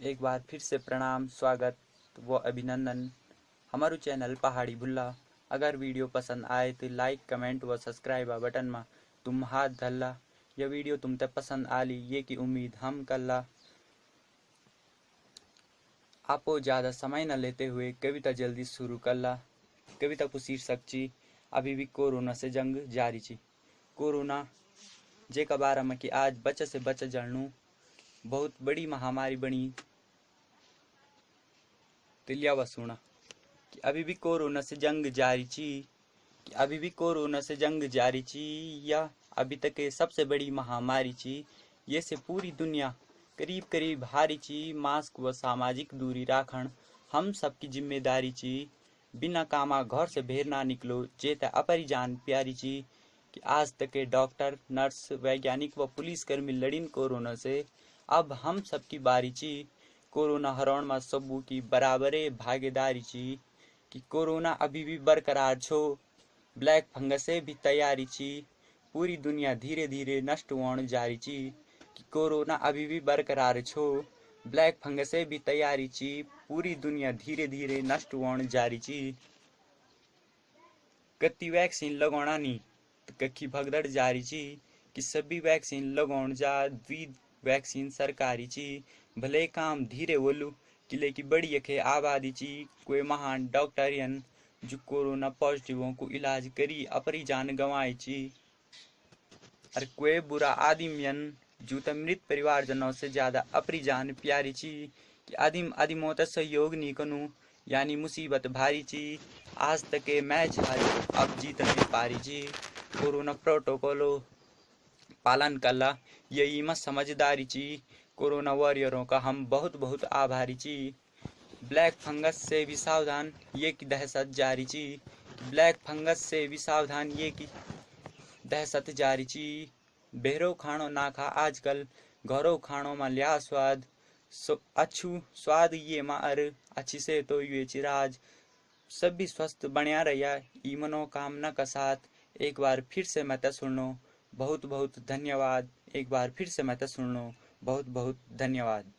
एक बार फिर से प्रणाम, स्वागत व अभिनंदन। हमारू चैनल पहाड़ी भुल्ला। अगर वीडियो पसंद आए तो लाइक, कमेंट व सब्सक्राइब बटन में तुम हाथ धल्ला यह वीडियो तुम तक पसंद आली, ये की उम्मीद हम कल्ला आपो ज़्यादा समय न लेते हुए कविता जल्दी शुरू कल्ला कविता को शीर्षक ची, अभी भी कोरोना से जंग जारी ची। कोरोना जे का बारे में कि आज बच्चे से बच्चे जानू बहुत बड़ी महामारी बनी तिलिया व सुना कि अभी भी कोरोना से जंग जारी ची, कि अभी भी कोरोना से जंग जारी ची, या अभी तक के सबसे बड़ी महामारी ची, ये से पूरी दुनिया करीब करीब हारी ची, मास्क व सामाजिक दूरी राखण हम सबकी ज़िम्मेदारी ची। बिना कामा घर से भेर ना निकलो जेता अपरी जान प्यारी ची, कि आज तक के डॉक्टर, नर्स, वैज्ञानिक व पुलिसकर्मी लड़िन कोरोना से अब हम सबकी बारी ची। कोरोना हराउण में सबू की बराबरे भागीदारी ची कि कोरोना अभी भी बरकरार छो। ब्लैक फंगस भी तैयारी ची पूरी दुनिया धीरे धीरे नष्ट होने जारी ची कि कोरोना अभी भी बरकरार छो। ब्लैक फंगस भी तैयारी ची पूरी दुनिया धीरे धीरे नष्ट होने जारी ची कति वैक्सीन लगाना नहीं तो कखी भगदड़ जारी ची कि सभी वैक्सीन लगाउण जा। द्वि वैक्सीन सरकारी ची। भले काम धीरे बोलू कि लेकिन बड़ी यखे आबादी ची। कोई महान डॉक्टरियन जो कोरोना पॉजिटिवों को इलाज करी अपनी जान गंवाई ची। और कोई बुरा आदिमयन जो तो मृत परिवारजनों से ज़्यादा अपनी जान प्यारी ची। कि आदिम आदिमों तक सहयोग नहीं कनु, यानी मुसीबत भारी ची। आज तक के मैच हारी, अब जीत नहीं पारी ची। कोरोना प्रोटोकॉलो पालन कला यही में समझदारी ची कोरोना वॉरियरों का हम बहुत बहुत आभारी ची। ब्लैक फंगस से भी सावधान ये की दहशत जारी ची। ब्लैक फंगस से भी सावधान ये की दहशत जारी ची। बेहरो खाणो ना खा आजकल, घरों खाणों में लिया स्वाद। अच्छू स्वाद ये मार अच्छी से तो ये चिराज सब भी स्वस्थ बढ़िया रहिया ई मनोकामना का साथ। एक बार फिर से मैं तो सुनो बहुत बहुत धन्यवाद। एक बार फिर से मैं तो सुन लो। बहुत बहुत धन्यवाद।